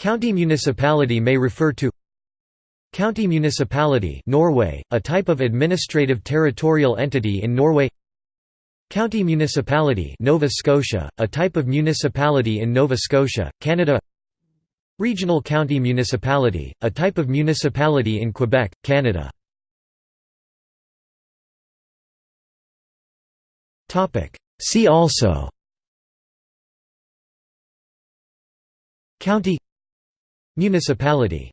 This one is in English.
County municipality may refer to County municipality Norway, a type of administrative territorial entity in Norway County municipality Nova Scotia, a type of municipality in Nova Scotia, Canada Regional county municipality, a type of municipality in Quebec, Canada. See also County Municipality